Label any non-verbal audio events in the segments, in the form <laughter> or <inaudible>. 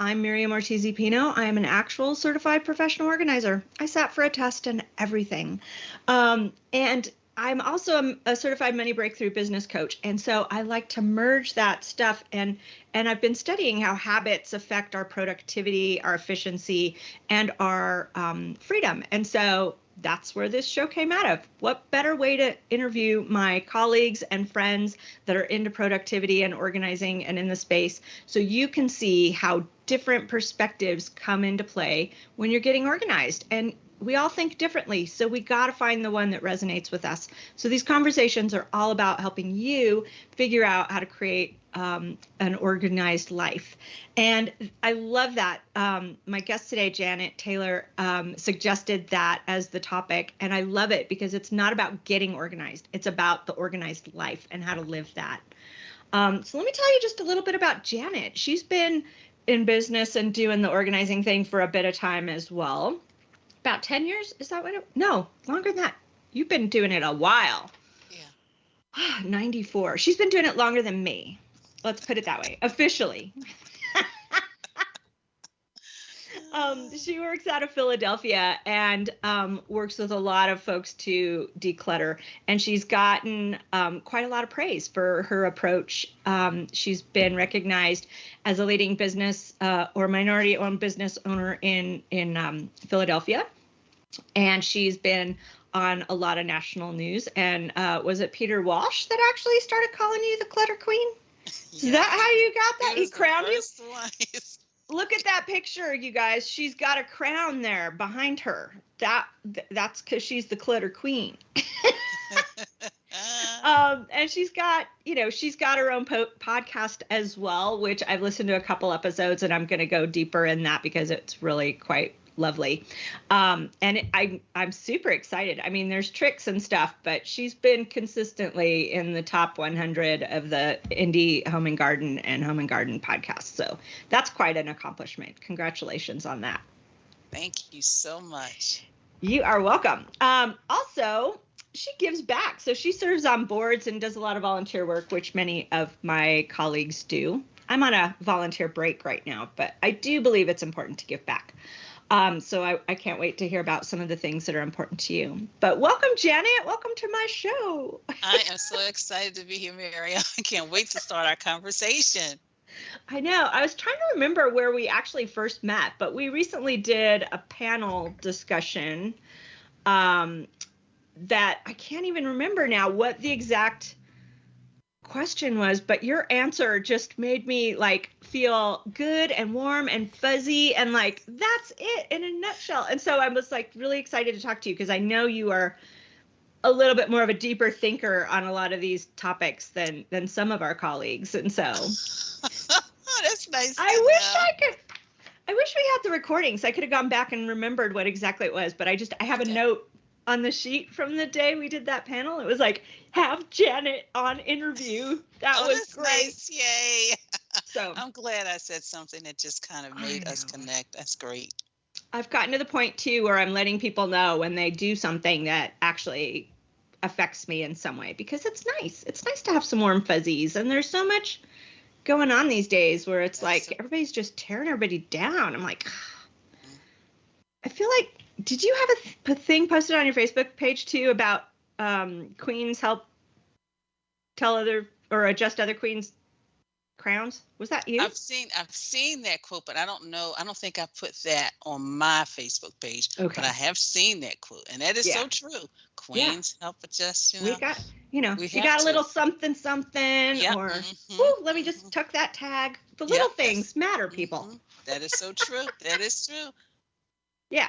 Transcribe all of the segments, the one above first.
I'm Miriam Ortiz Pino. I am an actual certified professional organizer. I sat for a test and everything. Um, and I'm also a, certified money breakthrough business coach. And so I like to merge that stuff and and I've been studying how habits affect our productivity, our efficiency, and our um, freedom. And so that's where this show came out of. What better way to interview my colleagues and friends that are into productivity and organizing and in the space so you can see how different perspectives come into play when you're getting organized. And we all think differently, so we got to find the one that resonates with us. So these conversations are all about helping you figure out how to create um, an organized life. And I love that. Um, my guest today, Janet Taylor, um, suggested that as the topic. And I love it because it's not about getting organized, it's about the organized life and how to live that. Um, so let me tell you just a little bit about Janet. She's been in business and doing the organizing thing for a bit of time as well about 10 years. Is that what it? No, longer than that. You've been doing it a while. Yeah. <sighs> 94. She's been doing it longer than me. Let's put it that way. Officially. Um, she works out of Philadelphia and um, works with a lot of folks to declutter. And she's gotten um, quite a lot of praise for her approach. Um, she's been recognized as a leading business uh, or minority-owned business owner in in um, Philadelphia, and she's been on a lot of national news. And uh, was it Peter Walsh that actually started calling you the Clutter Queen? Is that how you got that? He crowned you? <laughs> look at that picture, you guys. She's got a crown there behind her. That that's because she's the clutter queen. <laughs> um, and she's got, you know, she's got her own po- podcast as well, which I've listened to a couple episodes, and I'm going to go deeper in that because it's really quite lovely. Um, and it, I, I'm super excited. I mean, there's tricks and stuff, but she's been consistently in the top 100 of the indie home and garden and home and garden podcasts. So that's quite an accomplishment. Congratulations on that. Thank you so much. You are welcome. Um, also, she gives back. So she serves on boards and does a lot of volunteer work, which many of my colleagues do. I'm on a volunteer break right now, but I do believe it's important to give back. Um, so I, I can't wait to hear about some of the things that are important to you. But welcome, Janet. Welcome to my show. I am so excited to be here, Mary. <laughs> I can't wait to start our conversation. I know. I was trying to remember where we actually first met, but we recently did a panel discussion um, that I can't even remember now what the exact question was, but your answer just made me like feel good and warm and fuzzy and like that's it in a nutshell. And so I was like really excited to talk to you because I know you are a little bit more of a deeper thinker on a lot of these topics than than some of our colleagues. And so <laughs> that's nice. I wish I could I wish we had the recordings. I could have gone back and remembered what exactly it was, but I just I have a note on the sheet from the day we did that panel. It was like have Janet on interview. That oh, was great. Nice. Yay. <laughs> So I'm glad I said something that just kind of made us connect. That's great. I've gotten to the point too where I'm letting people know when they do something that actually affects me in some way because it's nice. It's nice to have some warm fuzzies and there's so much going on these days where it's That's like so- everybody's just tearing everybody down. I'm like mm-hmm. I feel like did you have a, th- thing posted on your Facebook page too about um, queens help tell other or adjust other queens crowns? Was that you? I've seen I've seen that quote, but I don't know. I don't think I put that on my Facebook page. Okay. But I have seen that quote, and that is yeah. so true. Queens yeah. help adjust. You know, we got you know we you got to. a little something something, yep. or mm-hmm. let me just mm-hmm. tuck that tag. The little yep. things matter, people. Mm-hmm. That is so true. that is true. <laughs> Yeah.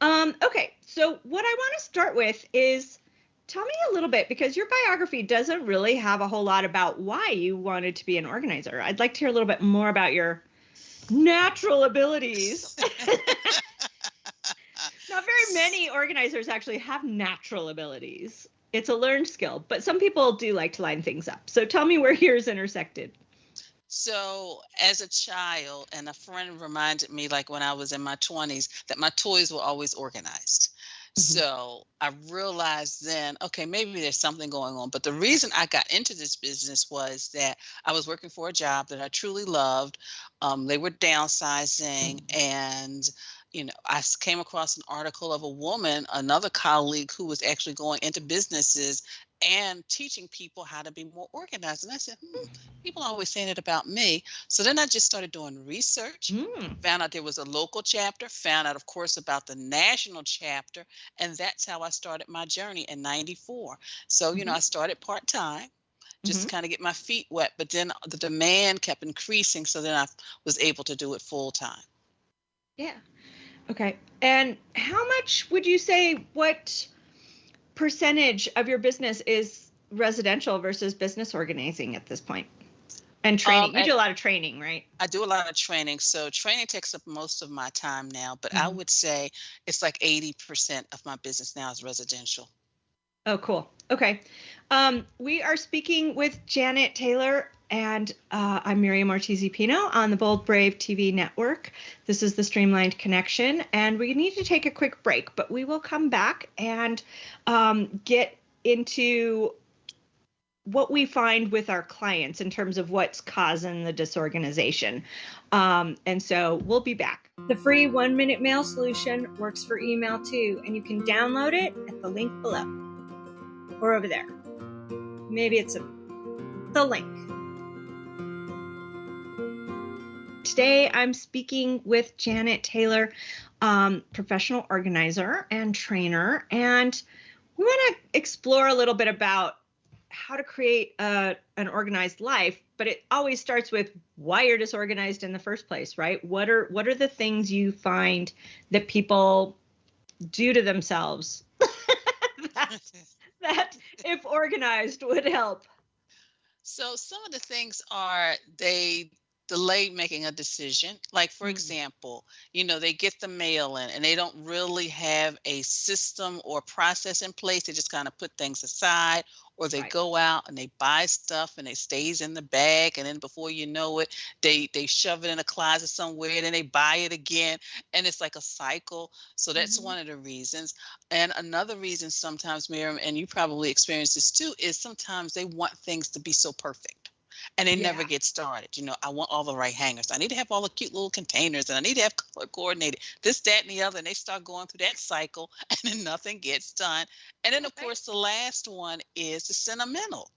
Um, okay, so what I want to start with is tell me a little bit because your biography doesn't really have a whole lot about why you wanted to be an organizer. I'd like to hear a little bit more about your natural abilities. <laughs> Not very many organizers actually have natural abilities. It's a learned skill, but some people do like to line things up. So tell me where yours intersected. So, as a child, and a friend reminded me, like when I was in my 20s, that my toys were always organized. So I realized then, okay, maybe there's something going on. But the reason I got into this business was that I was working for a job that I truly loved. Um, they were downsizing, mm-hmm. and you know, I came across an article of a woman, another colleague who was actually going into businesses and teaching people how to be more organized. And I said, hmm, people are always saying it about me. So then I just started doing research, mm. found out there was a local chapter, found out, of course, about the national chapter. And that's how I started my journey in 94. So, you mm-hmm. know, I started part time just mm-hmm. to kind of get my feet wet. But then the demand kept increasing. So then I was able to do it full time. Yeah. Okay. And how much would you say what percentage of your business is residential versus business organizing at this point? And training. Um, you do a lot of training, right? I do a lot of training. So training takes up most of my time now, but mm-hmm. I would say it's like 80% of my business now is residential. Oh, cool. Okay. Um, we are speaking with Janet Taylor and uh, I'm Miriam Ortiz Pino on the Bold Brave TV network. This is the Streamlined Connection, and we need to take a quick break, but we will come back and um, get into what we find with our clients in terms of what's causing the disorganization. Um, and so we'll be back. The free one minute mail solution works for email too, and you can download it at the link below or over there. Maybe it's a, the link. Today, I'm speaking with Janet Taylor, um, professional organizer and trainer, and we want to explore a little bit about how to create a, an organized life but it always starts with why you're disorganized in the first place right? What are what are the things you find that people do to themselves <laughs> that, that if organized would help? So some of the things are they delay making a decision. Like, for mm-hmm. example, you know, they get the mail in and they don't really have a system or process in place. They just kind of put things aside, or they right. go out and they buy stuff and it stays in the bag, and then before you know it, they they shove it in a closet somewhere, and then they buy it again, and it's like a cycle. So that's mm-hmm. one of the reasons. And another reason sometimes, Miriam, and you probably experience this too, is sometimes they want things to be so perfect and it yeah. never gets started. You know, I want all the right hangers. I need to have all the cute little containers and I need to have color coordinated this, that, and the other. And they start going through that cycle <laughs> and then nothing gets done. And then, of course, the last one is the sentimental.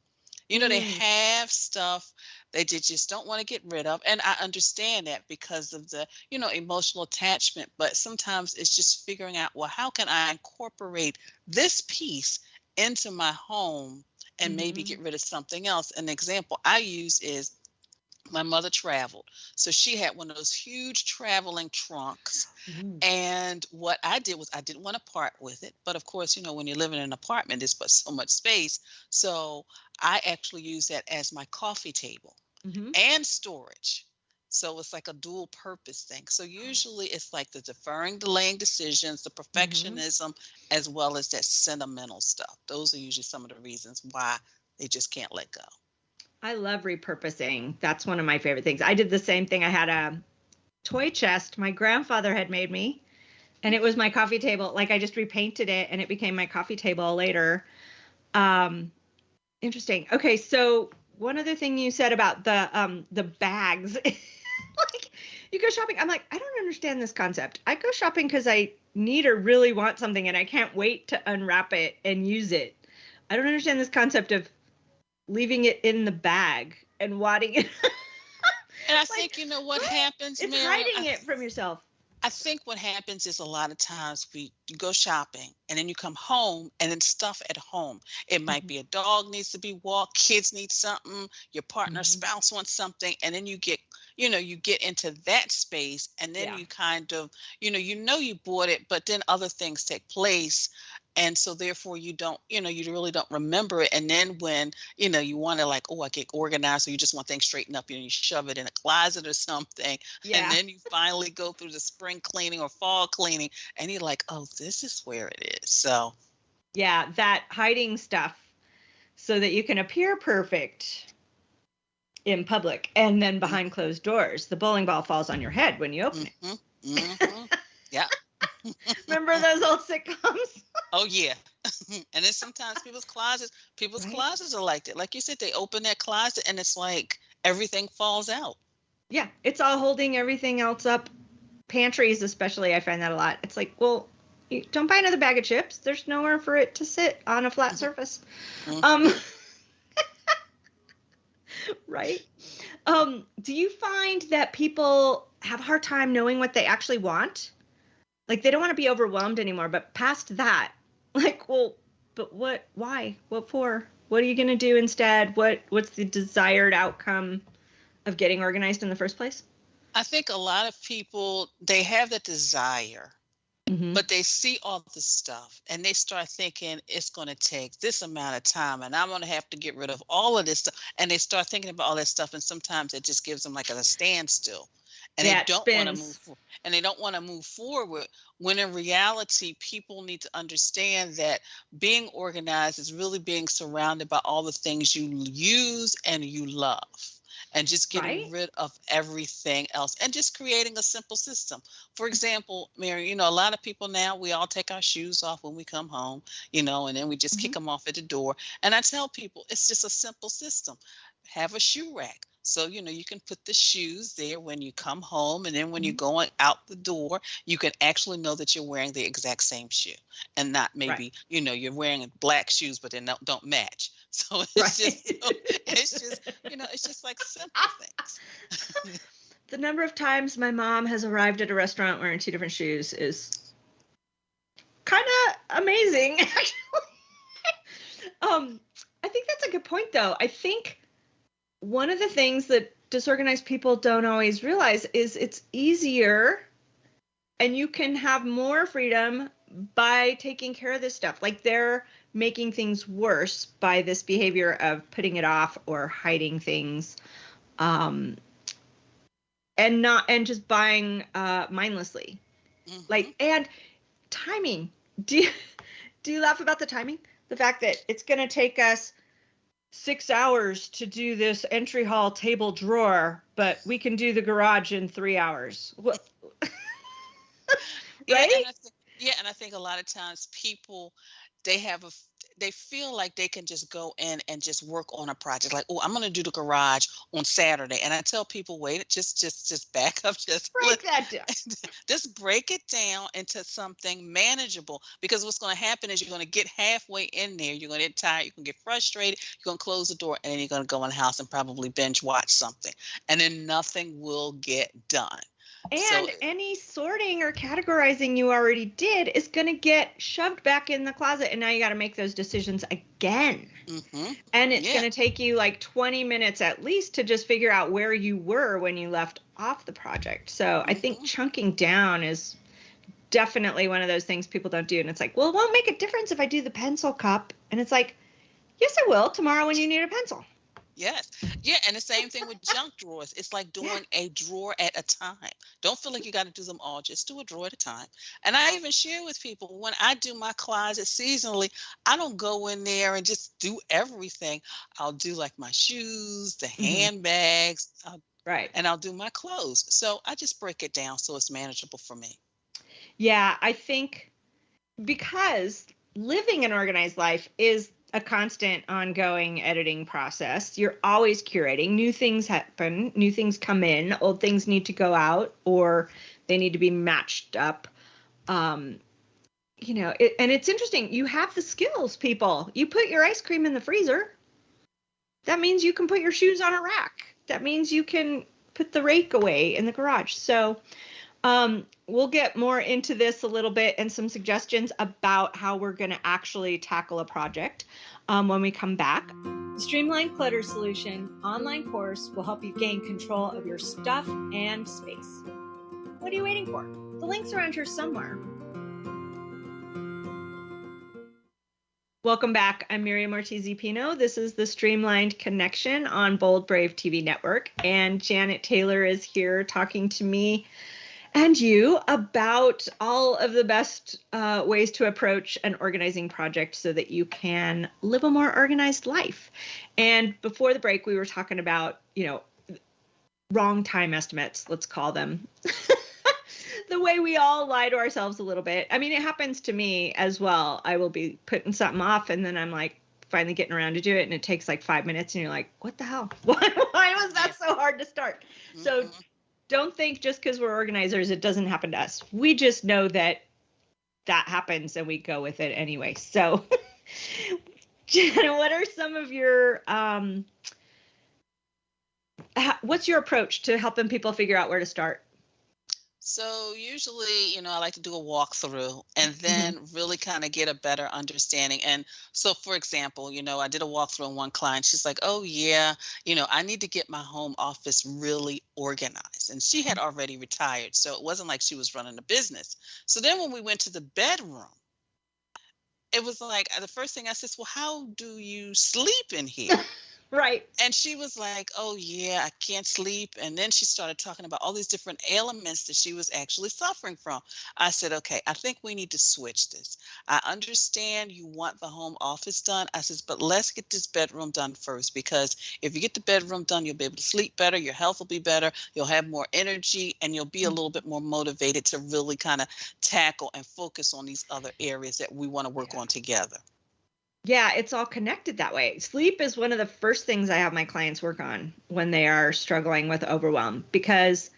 You know, mm. they have stuff that they just don't want to get rid of. And I understand that because of the, you know, emotional attachment. But sometimes it's just figuring out, well, how can I incorporate this piece into my home and mm-hmm. maybe get rid of something else. An example I use is my mother traveled. So she had one of those huge traveling trunks. Mm-hmm. And what I did was I didn't want to part with it. But of course, you know, when you're living in an apartment, there's but so much space. So I actually use that as my coffee table mm-hmm. and storage. So it's like a dual purpose thing. So usually it's like the deferring, delaying decisions, the mm-hmm. perfectionism, mm-hmm. as well as that sentimental stuff. Those are usually some of the reasons why they just can't let go. I love repurposing. That's one of my favorite things. I did the same thing. I had a toy chest my grandfather had made me, and it was my coffee table. Like I just repainted it and it became my coffee table later. Um, interesting. Okay, so one other thing you said about the um the bags <laughs> <laughs> like you go shopping. I'm like, I don't understand this concept. I go shopping because I need or really want something and I can't wait to unwrap it and use it. I don't understand this concept of leaving it in the bag and wadding it. <laughs> and I like, think you know what, what? happens. It's hiding I, it from yourself. I think what happens is a lot of times we you go shopping and then you come home and then stuff at home. It might mm-hmm. be a dog needs to be walked, kids need something, your partner, mm-hmm. spouse wants something, and then you get you know you get into that space and then yeah. you kind of you know you know you bought it but then other things take place and so therefore you don't you know you really don't remember it and then when you know you want to like oh i get organized or you just want things straightened up you know you shove it in a closet or something yeah. and then you finally go through the spring cleaning or fall cleaning and you're like oh this is where it is so yeah that hiding stuff so that you can appear perfect in public and then behind closed doors the bowling ball falls on your head when you open mm-hmm. it mm-hmm. yeah remember <laughs> those old sitcoms <laughs> Oh yeah. <laughs> and then sometimes people's closets, people's Right. closets are like that. Like you said, they open that closet and it's like everything falls out. Yeah, it's all holding everything else up. Pantries, especially, I find that a lot. It's like, well, you don't buy another bag of chips. There's nowhere for it to sit on a flat surface. Mhm. Um, right. Um, do you find that people have a hard time knowing what they actually want? Like they don't want to be overwhelmed anymore, but past that, <laughs> like, well, but what, why, what for? What are you going to do instead? What, what's the desired outcome of getting organized in the first place? I think a lot of people they have that desire, Mhm. but they see all the stuff and they start thinking it's going to take this amount of time and I'm going to have to get rid of all of this stuff. And they start thinking about all that stuff, and sometimes it just gives them like a standstill. And Yeah, they don't want to move for- and they don't want to move forward when in reality people need to understand that being organized is really being surrounded by all the things you use and you love and just getting Right. rid of everything else and just creating a simple system. For example, Mary, you know, a lot of people now, we all take our shoes off when we come home, you know, and then we just kick mm-hmm. them off at the door. And I tell people it's just a simple system. Have a shoe rack. So, you know, you can put the shoes there when you come home. And then when you're going out the door, you can actually know that you're wearing the exact same shoe and not maybe, you know, you're wearing black shoes, but they don't, don't match. <laughs> So <laughs> it's Right. just, it's just, you know, it's just like simple things. <laughs> the number of times my mom has arrived at a restaurant wearing two different shoes is kind of amazing actually um i think that's a good point though i think one of the things that disorganized people don't always realize is it's easier and you can have more freedom by taking care of this stuff. Like they're making things worse by this behavior of putting it off or hiding things um and not and just buying uh mindlessly. Mhm. like and timing. Do you <laughs> do you laugh about the timing? The fact that it's going to take us six hours to do this entry hall table drawer but we can do the garage in three hours what Yeah, right? and I <laughs> yeah, and I think a lot of times people they have a they feel like they can just go in and just work on a project like oh i'm going to do the garage on saturday and i tell people wait just just just back up <laughs> just break that down just break it down into something manageable because what's going to happen is you're going to get halfway in there you're going to get tired you're going to get frustrated you're going to close the door and then you're going to go in the house and probably binge watch something and then nothing will get done And So- any sorting or categorizing you already did is going to get shoved back in the closet. And now you got to make those decisions again. hmm And it's Yeah. going to take you like 20 minutes at least to just figure out where you were when you left off the project. So I think Mhm. chunking down is definitely one of those things people don't do. And it's like, well, it won't make a difference if I do the pencil cup. And it's like, yes, it will tomorrow when you need a pencil. Yes. Yeah. And the same thing with junk drawers. It's like doing a drawer at a time. Don't feel like you got to do them all. Just do a drawer at a time. And I even share with people when I do my closet seasonally, I don't go in there and just do everything. I'll do like my shoes, the Mhm. handbags, I'll, Right. and I'll do my clothes. So I just break it down so it's manageable for me. Yeah, I think because living an organized life is a constant ongoing editing process. You're always curating. New things happen, new things come in, old things need to go out or they need to be matched up. Um you know, it, and it's interesting. You have the skills, people. You put your ice cream in the freezer. That means you can put your shoes on a rack. That means you can put the rake away in the garage. So, um, we'll get more into this a little bit and some suggestions about how we're going to actually tackle a project um, when we come back. The Streamlined Clutter Solution online course will help you gain control of your stuff and space. What are you waiting for? The link's around here somewhere. Welcome back. I'm Miriam Ortiz Pino. This is the Streamlined Connection on Bold Brave TV Network. And Janet Taylor is here talking to me and you about all of the best uh, ways to approach an organizing project so that you can live a more organized life. And before the break, we were talking about, you know, wrong time estimates, let's call them. <laughs> the way we all lie to ourselves a little bit. I mean, it happens to me as well. I will be putting something off and then I'm like finally getting around to do it and it takes like 5 minutes and you're like, "What the hell? Why <laughs> why was that so hard to start?" Mm-hmm. So don't think just cuz we're organizers it doesn't happen to us. We just know that that happens and we go with it anyway. So <laughs> Janet, what are some of your um what's your approach to helping people figure out where to start? So usually, you know, I like to do a walkthrough and mm-hmm. then mm-hmm. really kind of get a better understanding. And so, for example, you know, I did a walkthrough on one client. She's like, "Oh yeah, you know, I need to get my home office really organized." And she had mm-hmm. already retired, so it wasn't like she was running a business. So then, when we went to the bedroom, it was like the first thing I said, "Well, how do you sleep in here?" Right. And she was like, Oh, yeah, I can't sleep. And then she started talking about all these different ailments that she was actually suffering from. I said, Okay, I think we need to switch this. I understand you want the home office done. I says, But let's get this bedroom done first because if you get the bedroom done, you'll be able to sleep better. Your health will be better. You'll have more energy and you'll be a mm. little bit more motivated to really kind of tackle and focus on these other areas that we want to work yeah. on together. Yeah, it's all connected that way. Sleep is one of the first things I have my clients work on when they are struggling with overwhelm because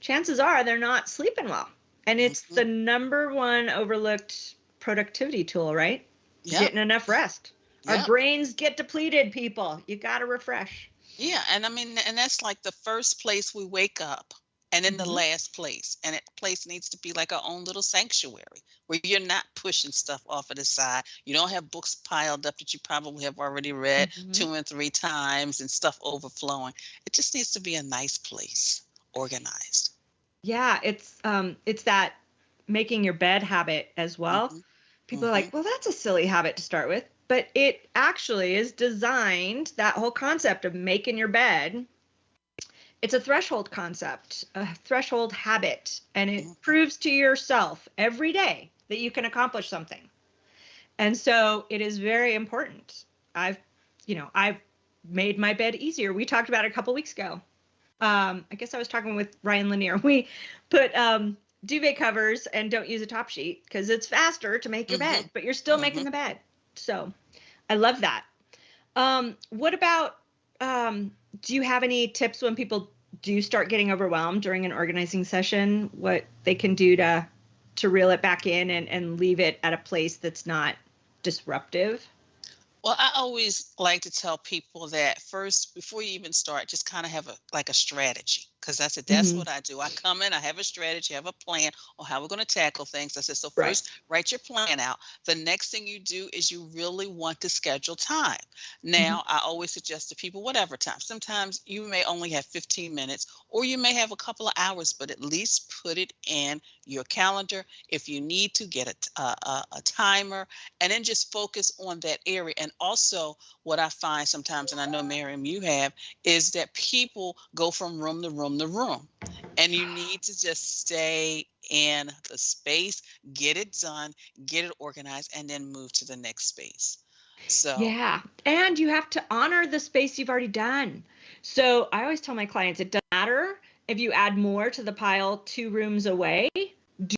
chances are they're not sleeping well. And it's mm-hmm. the number one overlooked productivity tool, right? Yep. Getting enough rest. Yep. Our brains get depleted, people. You got to refresh. Yeah, and I mean and that's like the first place we wake up and in mm-hmm. the last place and that place needs to be like our own little sanctuary where you're not pushing stuff off of the side you don't have books piled up that you probably have already read mm-hmm. two and three times and stuff overflowing it just needs to be a nice place organized yeah it's um it's that making your bed habit as well mm-hmm. people are like mm-hmm. well that's a silly habit to start with but it actually is designed that whole concept of making your bed it's a threshold concept, a threshold habit, and it mm-hmm. proves to yourself every day that you can accomplish something. And so it is very important. I've, you know, I've made my bed easier. We talked about it a couple weeks ago. Um, I guess I was talking with Ryan Lanier. <laughs> We put um, duvet covers and don't use a top sheet because it's faster to make your mm-hmm. bed, but you're still mm-hmm. making the bed. So I love that. Um, what about um, do you have any tips when people do start getting overwhelmed during an organizing session? What they can do to to reel it back in and, and leave it at a place that's not disruptive? Well, I always like to tell people that first, before you even start, just kind of have a like a strategy because I said that's mm-hmm. what I do. I come in, I have a strategy, I have a plan on how we're going to tackle things. I said, so first, right. write your plan out. The next thing you do is you really want to schedule time. Now, mm-hmm. I always suggest to people, whatever time. Sometimes you may only have 15 minutes, or you may have a couple of hours, but at least put it in your calendar. If you need to, get a, a, a timer, and then just focus on that area. And also, what I find sometimes, and I know Miriam, you have, is that people go from room to room to room. And you need to just stay in the space, get it done, get it organized, and then move to the next space. So, yeah. And you have to honor the space you've already done. So, I always tell my clients it doesn't matter if you add more to the pile two rooms away,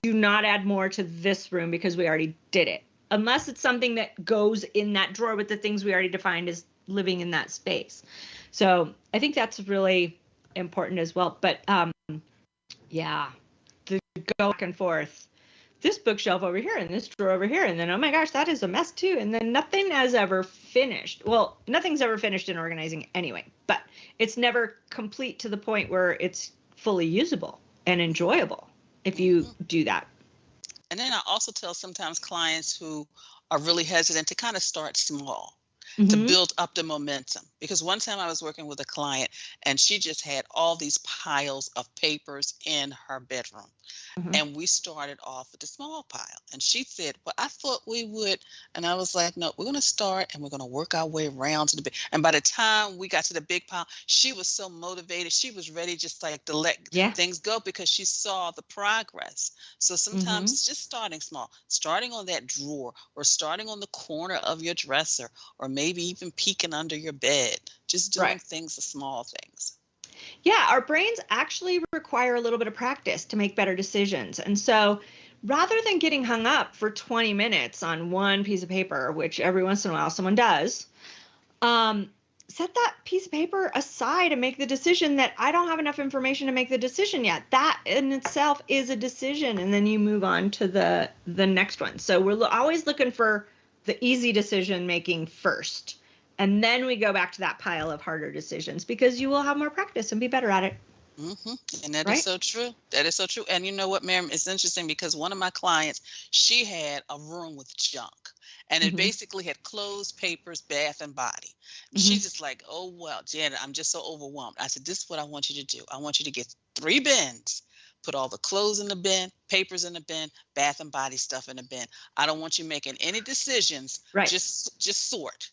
do not add more to this room because we already did it. Unless it's something that goes in that drawer with the things we already defined as living in that space. So I think that's really important as well. But um, yeah, the go back and forth. This bookshelf over here and this drawer over here, and then oh my gosh, that is a mess too. And then nothing has ever finished. Well, nothing's ever finished in organizing anyway, but it's never complete to the point where it's fully usable and enjoyable if you mm-hmm. do that. And then I also tell sometimes clients who are really hesitant to kind of start small mm-hmm. to build up the momentum. Because one time I was working with a client and she just had all these piles of papers in her bedroom. Mm-hmm. And we started off with a small pile. And she said, Well, I thought we would. And I was like, No, we're going to start and we're going to work our way around to the big. And by the time we got to the big pile, she was so motivated. She was ready just like to let yeah. things go because she saw the progress. So sometimes mm-hmm. it's just starting small, starting on that drawer or starting on the corner of your dresser or maybe even peeking under your bed, just doing right. things, the small things. Yeah, our brains actually require a little bit of practice to make better decisions. And so rather than getting hung up for 20 minutes on one piece of paper, which every once in a while someone does, um, set that piece of paper aside and make the decision that I don't have enough information to make the decision yet. That in itself is a decision, and then you move on to the the next one. So we're always looking for the easy decision making first, and then we go back to that pile of harder decisions because you will have more practice and be better at it. Mm-hmm. And that right? is so true. That is so true. And you know what, Miriam? It's interesting because one of my clients, she had a room with junk and it mm-hmm. basically had clothes, papers, bath, and body. Mm-hmm. She's just like, oh well, Janet, I'm just so overwhelmed. I said, this is what I want you to do. I want you to get three bins. Put all the clothes in the bin, papers in the bin, bath and body stuff in the bin. I don't want you making any decisions. Right. Just just sort.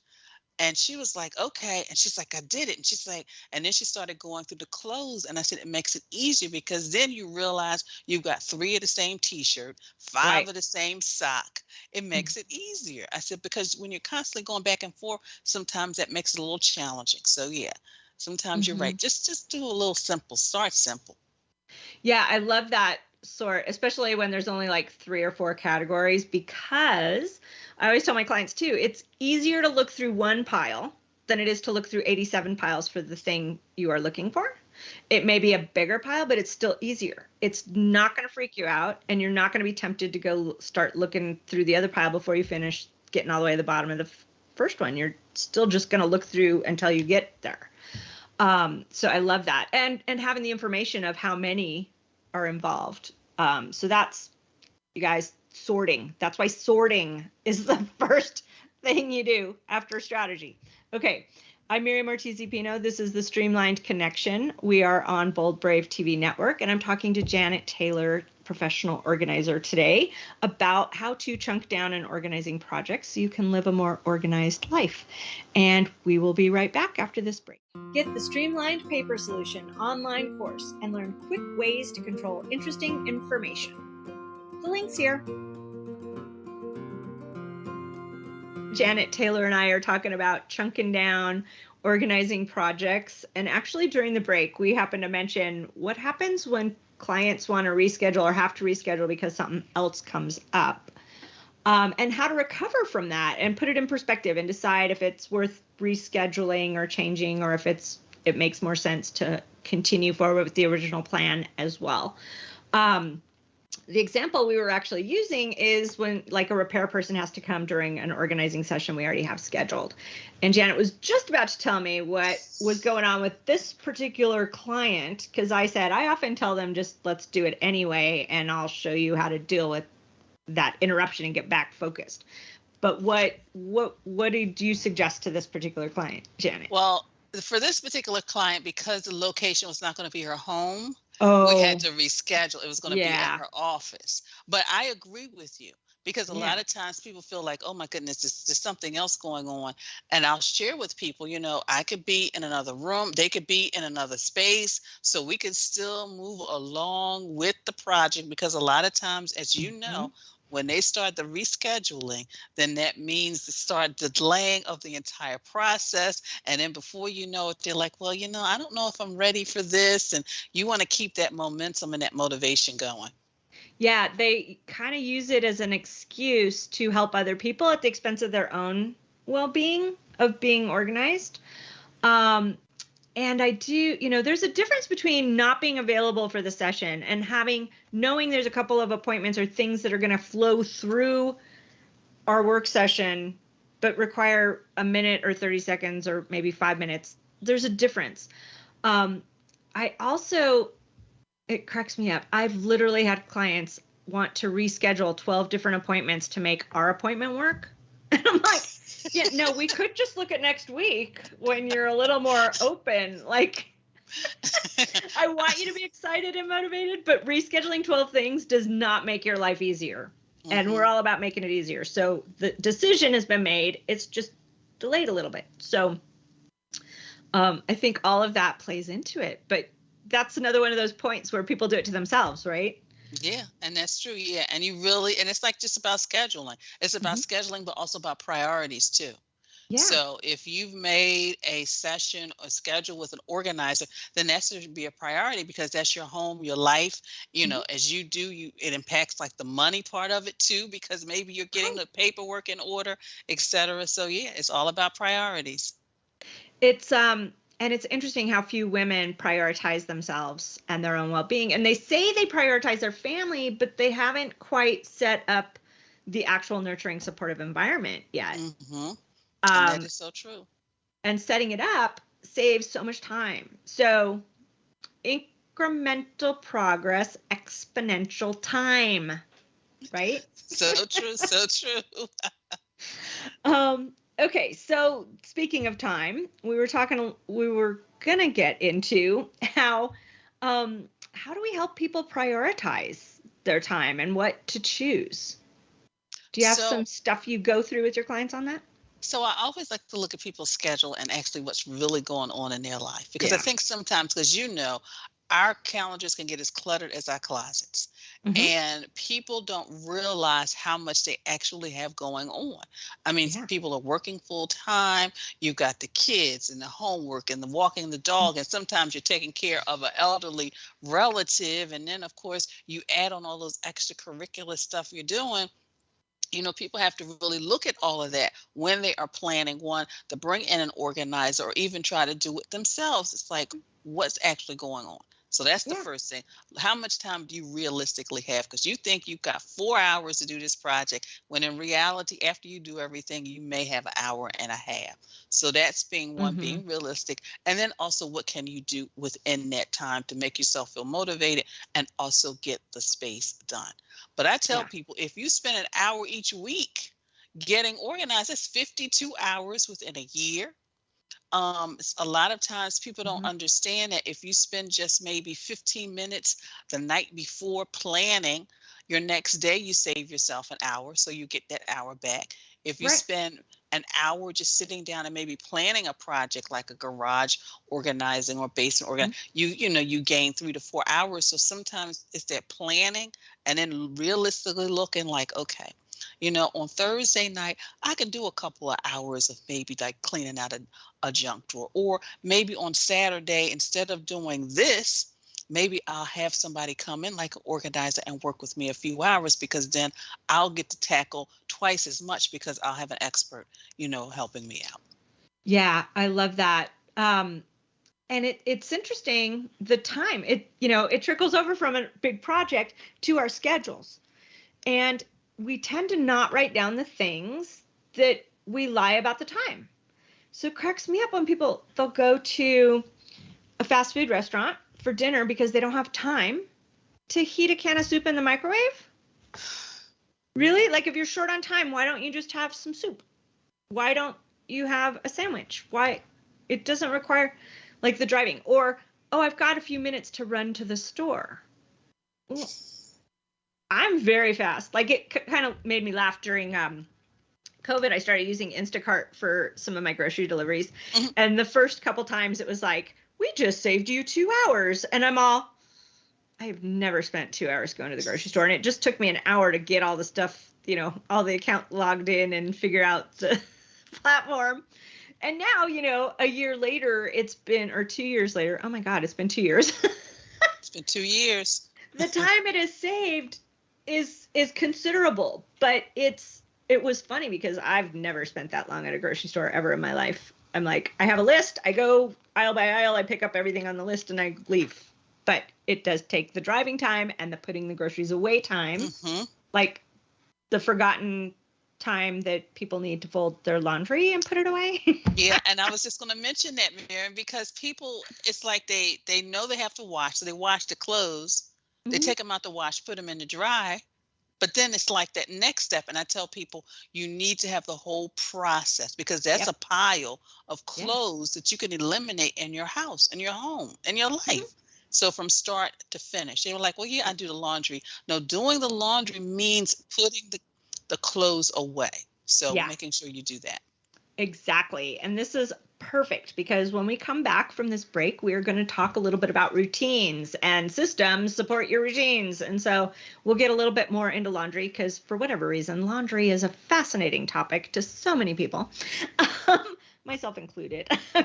And she was like, okay. And she's like, I did it. And she's like, and then she started going through the clothes. And I said, it makes it easier because then you realize you've got three of the same t shirt, five right. of the same sock. It mm. makes it easier. I said, because when you're constantly going back and forth, sometimes that makes it a little challenging. So yeah, sometimes mm-hmm. you're right. Mm-hmm. Just just do a little simple. Start simple. Yeah, I love that sort, especially when there's only like three or four categories, because I always tell my clients too, it's easier to look through one pile than it is to look through 87 piles for the thing you are looking for. It may be a bigger pile, but it's still easier. It's not going to freak you out, and you're not going to be tempted to go start looking through the other pile before you finish getting all the way to the bottom of the first one. You're still just going to look through until you get there. Um, so I love that, and and having the information of how many are involved. Um, so that's you guys sorting. That's why sorting is <laughs> the first thing you do after strategy. Okay, I'm Miriam Ortiz Pino. This is the Streamlined Connection. We are on Bold Brave TV network, and I'm talking to Janet Taylor, professional organizer, today about how to chunk down an organizing project so you can live a more organized life. And we will be right back after this break. Get the Streamlined Paper Solution online course and learn quick ways to control interesting information. The link's here. Janet Taylor and I are talking about chunking down, organizing projects. And actually, during the break, we happened to mention what happens when clients want to reschedule or have to reschedule because something else comes up. Um, and how to recover from that and put it in perspective and decide if it's worth rescheduling or changing or if it's it makes more sense to continue forward with the original plan as well. Um, the example we were actually using is when like a repair person has to come during an organizing session we already have scheduled. And Janet was just about to tell me what was going on with this particular client because I said I often tell them just let's do it anyway and I'll show you how to deal with that interruption and get back focused. But what what what did you suggest to this particular client, Janet? Well, for this particular client because the location was not going to be her home, Oh, we had oh. to reschedule. It was going to be at her office. But I agree with you because a Yeah. lot of times people feel like, oh my goodness, there's, there's something else going on. And I'll share with people, you know, I could be in another room, they could be in another space. So we can still move along with the project because a lot of times, as you mm-hmm. know, when they start the rescheduling, then that means to start the delaying of the entire process. And then before you know it, they're like, well, you know, I don't know if I'm ready for this. And you want to keep that momentum and that motivation going. Yeah, they kind of use it as an excuse to help other people at the expense of their own well being of being organized. Um, and I do, you know, there's a difference between not being available for the session and having knowing there's a couple of appointments or things that are going to flow through our work session but require a minute or 30 seconds or maybe 5 minutes. There's a difference. Um, I also it cracks me up. I've literally had clients want to reschedule 12 different appointments to make our appointment work. <laughs> And I'm like, yeah, no, we could just look at next week when you're a little more open. Like, <laughs> I want you to be excited and motivated, but rescheduling 12 things does not make your life easier. Mm-hmm. And we're all about making it easier. So the decision has been made, it's just delayed a little bit. So um, I think all of that plays into it. But that's another one of those points where people do it to themselves, right? Yeah, and that's true. Yeah, and you really, and it's like just about scheduling. It's about mm-hmm. scheduling, but also about priorities too. Yeah. So if you've made a session or schedule with an organizer, then that should be a priority because that's your home, your life. You know, mm-hmm. as you do, you it impacts like the money part of it too, because maybe you're getting the paperwork in order, etc. So yeah, it's all about priorities. It's um and it's interesting how few women prioritize themselves and their own well-being and they say they prioritize their family but they haven't quite set up the actual nurturing supportive environment yet mm-hmm. Um, that is so true. And setting it up saves so much time. So incremental progress, exponential time, right? <laughs> so true, so true. <laughs> um, okay, so speaking of time, we were talking, we were gonna get into how, um, how do we help people prioritize their time and what to choose? Do you have so, some stuff you go through with your clients on that? So I always like to look at people's schedule and actually what's really going on in their life because yeah. I think sometimes because you know our calendars can get as cluttered as our closets mm-hmm. and people don't realize how much they actually have going on i mean yeah. people are working full time you've got the kids and the homework and the walking the dog mm-hmm. and sometimes you're taking care of an elderly relative and then of course you add on all those extracurricular stuff you're doing you know people have to really look at all of that when they are planning one to bring in an organizer or even try to do it themselves it's like what's actually going on so that's the yeah. first thing. How much time do you realistically have? Because you think you've got four hours to do this project, when in reality, after you do everything, you may have an hour and a half. So that's being one, mm-hmm. being realistic. And then also, what can you do within that time to make yourself feel motivated and also get the space done? But I tell yeah. people if you spend an hour each week getting organized, that's 52 hours within a year um, a lot of times people don't mm-hmm. understand that if you spend just maybe 15 minutes the night before planning your next day you save yourself an hour so you get that hour back if you right. spend an hour just sitting down and maybe planning a project like a garage organizing or basement organ mm-hmm. you you know you gain three to four hours so sometimes it's that planning and then realistically looking like okay you know, on Thursday night, I can do a couple of hours of maybe like cleaning out a, a junk drawer. Or maybe on Saturday, instead of doing this, maybe I'll have somebody come in like an organizer and work with me a few hours because then I'll get to tackle twice as much because I'll have an expert, you know, helping me out. Yeah, I love that. Um, and it, it's interesting the time it you know it trickles over from a big project to our schedules and we tend to not write down the things that we lie about the time. So it cracks me up when people they'll go to a fast food restaurant for dinner because they don't have time to heat a can of soup in the microwave. Really? Like if you're short on time, why don't you just have some soup? Why don't you have a sandwich? Why it doesn't require like the driving or oh, I've got a few minutes to run to the store. Well, I'm very fast. Like it c- kind of made me laugh during um, COVID. I started using Instacart for some of my grocery deliveries, mm-hmm. and the first couple times it was like, "We just saved you two hours," and I'm all, I've never spent two hours going to the grocery store, and it just took me an hour to get all the stuff, you know, all the account logged in and figure out the <laughs> platform. And now, you know, a year later, it's been, or two years later, oh my God, it's been two years. <laughs> it's been two years. the time it has saved is is considerable, but it's it was funny because I've never spent that long at a grocery store ever in my life. I'm like, I have a list, I go aisle by aisle, I pick up everything on the list and I leave. But it does take the driving time and the putting the groceries away time. Mm-hmm. Like the forgotten time that people need to fold their laundry and put it away. <laughs> yeah, and I was just going to mention that, Miriam, because people, it's like they they know they have to wash, so they wash the clothes, they mm-hmm. take them out the wash, put them in the dry. But then it's like that next step. And I tell people you need to have the whole process because that's yep. a pile of clothes that you can eliminate in your house, in your home, in your life. Mm-hmm. So from start to finish. They were like, well, yeah, I do the laundry. No, doing the laundry means putting the, the clothes away. So yeah. making sure you do that. Exactly. And this is perfect because when we come back from this break, we are going to talk a little bit about routines and systems support your routines. And so we'll get a little bit more into laundry because, for whatever reason, laundry is a fascinating topic to so many people, <laughs> um, myself included. <laughs>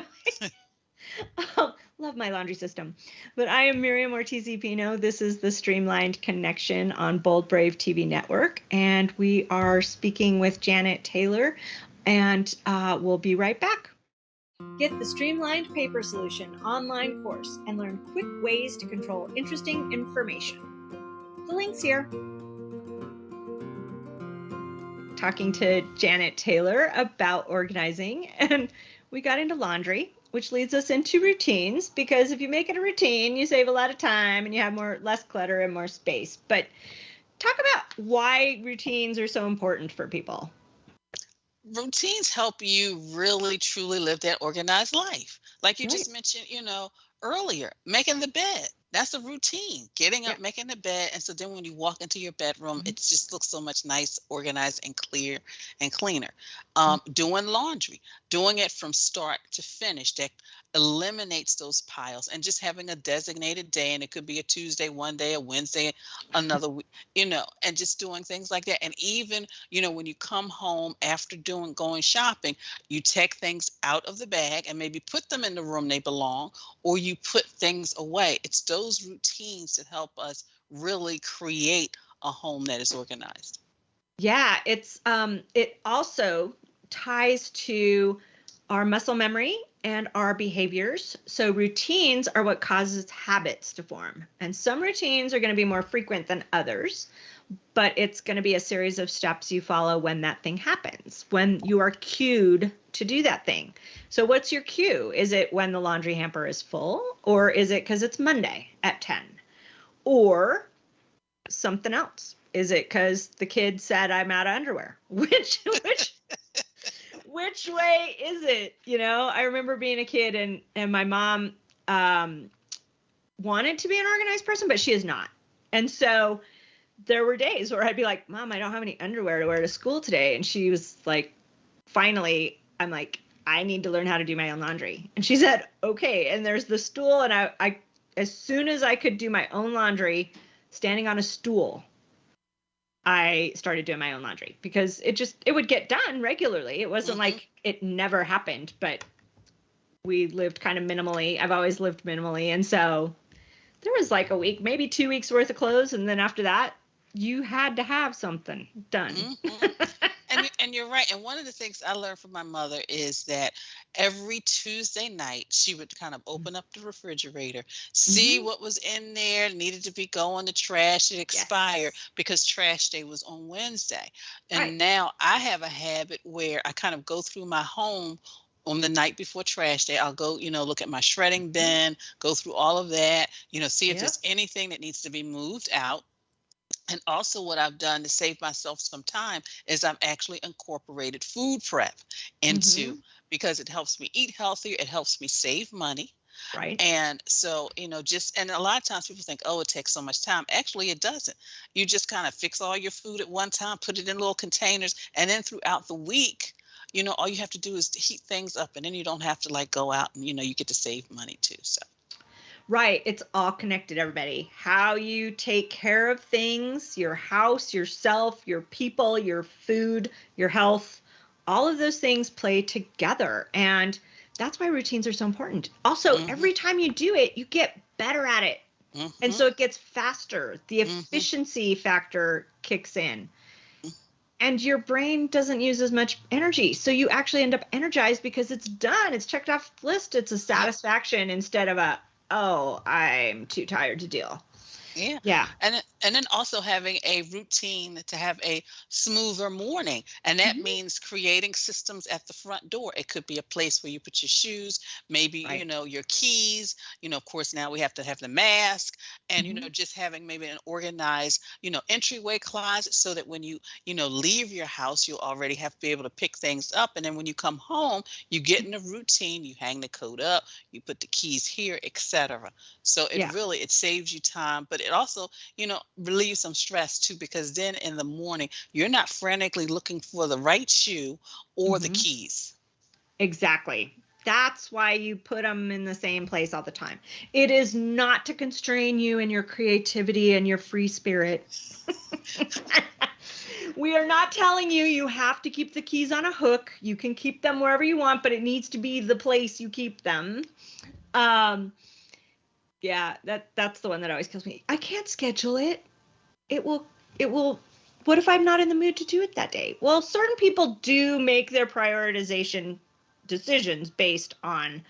um, love my laundry system. But I am Miriam Ortiz Pino. This is the Streamlined Connection on Bold Brave TV Network. And we are speaking with Janet Taylor. And uh, we'll be right back. Get the Streamlined Paper Solution online course and learn quick ways to control interesting information. The link's here. Talking to Janet Taylor about organizing, <laughs> and we got into laundry, which leads us into routines because if you make it a routine, you save a lot of time and you have more less clutter and more space. But talk about why routines are so important for people routines help you really truly live that organized life. Like you right. just mentioned, you know, earlier, making the bed. That's a routine. Getting up, yeah. making the bed, and so then when you walk into your bedroom, mm-hmm. it just looks so much nice, organized, and clear and cleaner. Um, mm-hmm. Doing laundry, doing it from start to finish. That eliminates those piles and just having a designated day and it could be a tuesday one day a wednesday another week you know and just doing things like that and even you know when you come home after doing going shopping you take things out of the bag and maybe put them in the room they belong or you put things away it's those routines that help us really create a home that is organized yeah it's um it also ties to our muscle memory and our behaviors. So routines are what causes habits to form. And some routines are going to be more frequent than others, but it's going to be a series of steps you follow when that thing happens, when you are cued to do that thing. So what's your cue? Is it when the laundry hamper is full or is it cuz it's Monday at 10? Or something else? Is it cuz the kid said I'm out of underwear? <laughs> Which which <laughs> which way is it? You know, I remember being a kid and and my mom um, wanted to be an organized person, but she is not. And so there were days where I'd be like, "Mom, I don't have any underwear to wear to school today," and she was like, "Finally, I'm like, I need to learn how to do my own laundry." And she said, "Okay." And there's the stool, and I, I as soon as I could do my own laundry, standing on a stool, I started doing my own laundry because it just it would get done regularly. It wasn't mm-hmm. like it never happened, but we lived kind of minimally. I've always lived minimally, and so there was like a week, maybe two weeks worth of clothes, and then after that, you had to have something done. Mm-hmm. <laughs> and and you're right. And one of the things I learned from my mother is that every Tuesday night she would kind of open up the refrigerator, see mm-hmm. what was in there, needed to be going to trash, it expired yes. because trash day was on Wednesday. And right. now I have a habit where I kind of go through my home on the night before trash day i'll go you know look at my shredding mm-hmm. bin go through all of that you know see if yep. there's anything that needs to be moved out and also, what I've done to save myself some time is I've actually incorporated food prep into mm-hmm. because it helps me eat healthier, it helps me save money. Right. And so, you know, just and a lot of times people think, oh, it takes so much time. Actually, it doesn't. You just kind of fix all your food at one time, put it in little containers, and then throughout the week, you know, all you have to do is heat things up, and then you don't have to like go out and you know you get to save money too. So. Right. It's all connected, everybody. How you take care of things, your house, yourself, your people, your food, your health, all of those things play together. And that's why routines are so important. Also, mm-hmm. every time you do it, you get better at it. Mm-hmm. And so it gets faster. The mm-hmm. efficiency mm-hmm. factor kicks in. And your brain doesn't use as much energy. So you actually end up energized because it's done. It's checked off the list. It's a satisfaction instead of a, oh, I'm too tired to deal. Yeah. Yeah. And and then also having a routine to have a smoother morning. And that mm-hmm. means creating systems at the front door. It could be a place where you put your shoes, maybe, right. you know, your keys. You know, of course, now we have to have the mask and, mm-hmm. you know, just having maybe an organized, you know, entryway closet so that when you, you know, leave your house, you'll already have to be able to pick things up. And then when you come home, you get in a routine, you hang the coat up, you put the keys here, etc. So it yeah. really it saves you time, but it also, you know, relieve some stress too, because then in the morning, you're not frantically looking for the right shoe or mm-hmm. the keys. Exactly. That's why you put them in the same place all the time. It is not to constrain you and your creativity and your free spirit. <laughs> we are not telling you you have to keep the keys on a hook. You can keep them wherever you want, but it needs to be the place you keep them. Um, yeah, that that's the one that always kills me. I can't schedule it. It will it will what if I'm not in the mood to do it that day? Well, certain people do make their prioritization decisions based on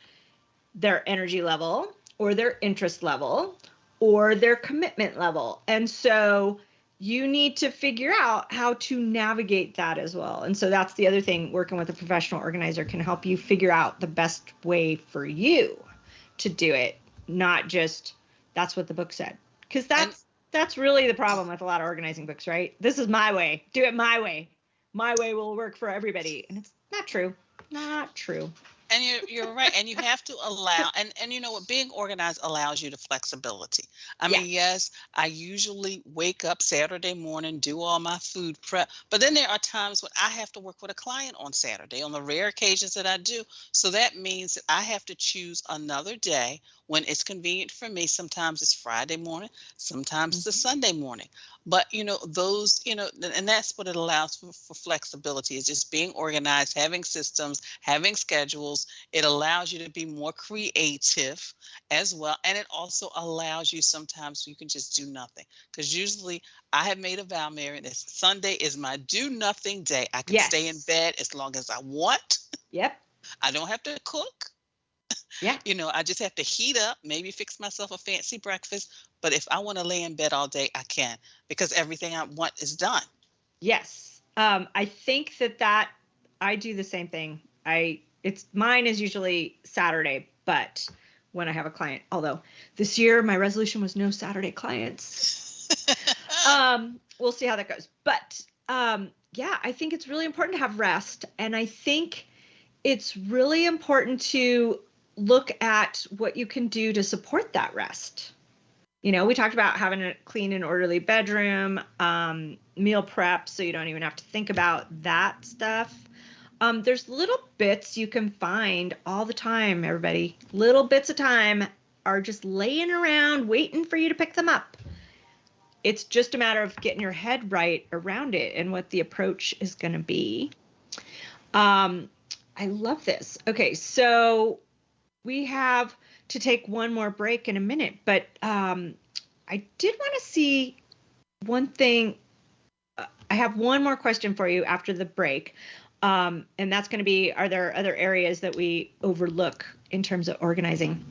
their energy level or their interest level or their commitment level. And so you need to figure out how to navigate that as well. And so that's the other thing working with a professional organizer can help you figure out the best way for you to do it, not just that's what the book said. Because that's and, that's really the problem with a lot of organizing books, right? This is my way. Do it my way. My way will work for everybody. And it's not true. Not true and you're you're right and you have to allow and and you know what being organized allows you the flexibility. I mean yes. i usually wake up saturday morning do all my food prep but then there are times when i have to work with a client on saturday on the rare occasions that i do. So that means that i have to choose another day when it's convenient for me. Sometimes it's friday morning sometimes mm-hmm. it's sunday morning. But you know those you know and that's what it allows for, for flexibility is just being organized having systems having schedules it allows you to be more creative as well and it also allows you sometimes you can just do nothing because usually i have made a vow mary that sunday is my do nothing day i can yes. stay in bed as long as i want yep i don't have to cook yeah. You know, I just have to heat up, maybe fix myself a fancy breakfast. But if I want to lay in bed all day, I can because everything I want is done. Yes. Um, I think that that I do the same thing. I it's mine is usually Saturday, but when I have a client, although this year my resolution was no Saturday clients. <laughs> um, we'll see how that goes. But um, yeah, I think it's really important to have rest, and I think it's really important to look at what you can do to support that rest. You know, we talked about having a clean and orderly bedroom, um, meal prep, so you don't even have to think about that stuff. Um, there's little bits you can find all the time, everybody. Little bits of time are just laying around waiting for you to pick them up. It's just a matter of getting your head right around it and what the approach is going to be. Um, I love this. Okay, so we have to take one more break in a minute, but um, I did want to see one thing. Uh, I have one more question for you after the break. Um, and that's going to be Are there other areas that we overlook in terms of organizing?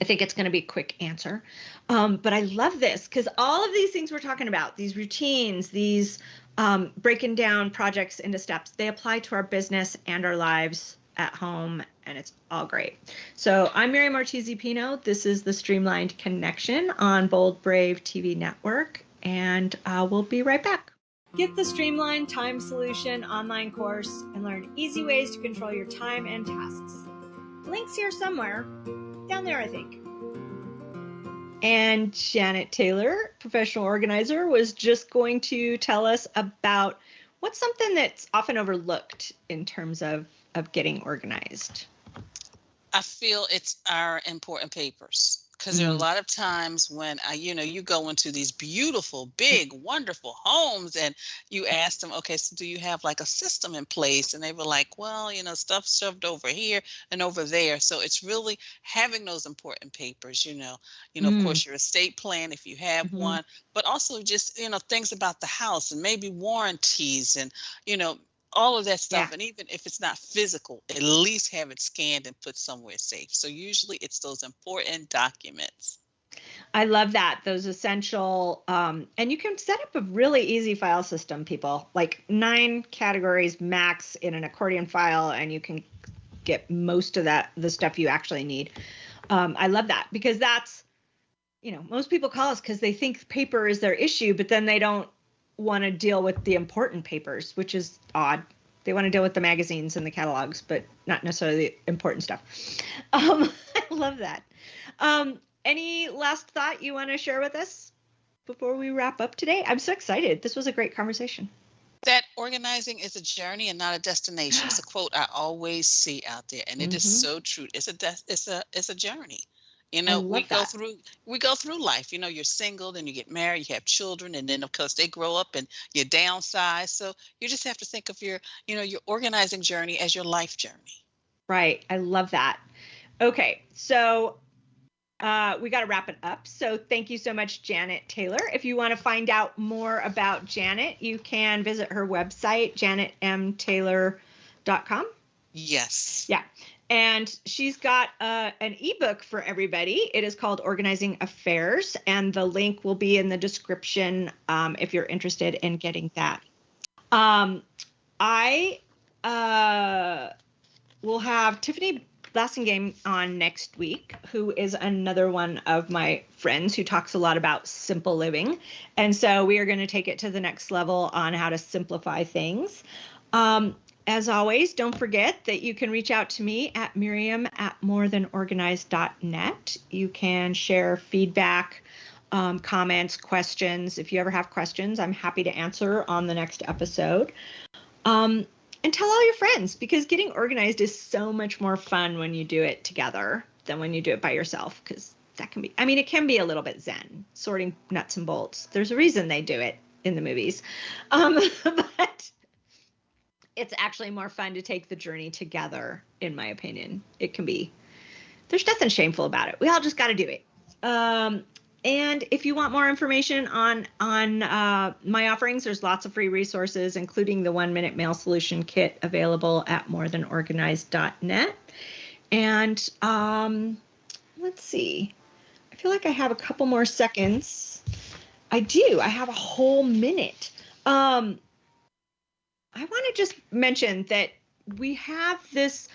I think it's going to be a quick answer. Um, but I love this because all of these things we're talking about, these routines, these um, breaking down projects into steps, they apply to our business and our lives at home and it's all great. So I'm Miriam Ortiz Pino. This is the Streamlined Connection on Bold Brave TV Network, and uh, we'll be right back. Get the Streamlined Time Solution online course and learn easy ways to control your time and tasks. Links here somewhere. Down there, I think. And Janet Taylor, professional organizer, was just going to tell us about what's something that's often overlooked in terms of of getting organized? I feel it's our important papers because there are a mm-hmm. lot of times when I, you know, you go into these beautiful, big, wonderful homes and you ask them, okay, so do you have like a system in place? And they were like, well, you know, stuff shoved over here and over there. So it's really having those important papers, you know, you know, mm. of course, your estate plan if you have mm-hmm. one, but also just, you know, things about the house and maybe warranties and, you know, all of that stuff. Yeah. And even if it's not physical, at least have it scanned and put somewhere safe. So usually it's those important documents. I love that. Those essential, um, and you can set up a really easy file system, people, like nine categories max in an accordion file, and you can get most of that, the stuff you actually need. Um, I love that because that's, you know, most people call us because they think paper is their issue, but then they don't want to deal with the important papers, which is odd. They want to deal with the magazines and the catalogs, but not necessarily the important stuff. <laughs> Um, <laughs> I love that. Um, any last thought you want to share with us before we wrap up today? I'm so excited. This was a great conversation. That organizing is a journey and not a destination. It's a quote I always see out there, and it mm-hmm. is so true. It's a it's a it's a journey. You know, we go that. through we go through life. You know, you're single, then you get married, you have children, and then of course they grow up and you downsize. So you just have to think of your, you know, your organizing journey as your life journey. Right. I love that. Okay, so uh, we got to wrap it up. So thank you so much, Janet Taylor. If you want to find out more about Janet, you can visit her website, janetmtaylor.com. Yes. Yeah. And she's got uh, an ebook for everybody. It is called Organizing Affairs, and the link will be in the description um, if you're interested in getting that. Um, I uh, will have Tiffany Blassingame on next week, who is another one of my friends who talks a lot about simple living. And so we are going to take it to the next level on how to simplify things. Um, as always, don't forget that you can reach out to me at miriam at morethanorganized.net. You can share feedback, um, comments, questions. If you ever have questions, I'm happy to answer on the next episode. Um, and tell all your friends because getting organized is so much more fun when you do it together than when you do it by yourself because that can be i mean it can be a little bit zen sorting nuts and bolts there's a reason they do it in the movies um, <laughs> but it's actually more fun to take the journey together, in my opinion. It can be. There's nothing shameful about it. We all just got to do it. Um, and if you want more information on on uh, my offerings, there's lots of free resources, including the one minute mail solution kit available at morethanorganized.net. And um, let's see, I feel like I have a couple more seconds. I do. I have a whole minute. Um, I want to just mention that we have this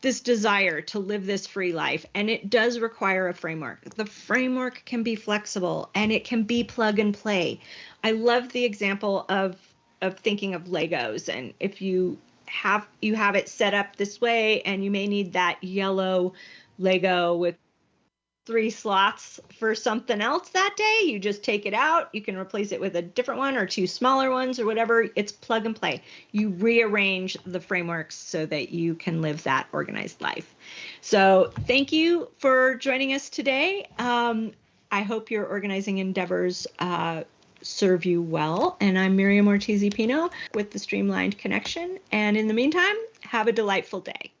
this desire to live this free life and it does require a framework. The framework can be flexible and it can be plug and play. I love the example of of thinking of Legos and if you have you have it set up this way and you may need that yellow Lego with three slots for something else that day. You just take it out. You can replace it with a different one or two smaller ones or whatever. It's plug and play. You rearrange the frameworks so that you can live that organized life. So, thank you for joining us today. Um, I hope your organizing endeavors uh, serve you well. And I'm Miriam Ortiz Pino with the Streamlined Connection. And in the meantime, have a delightful day.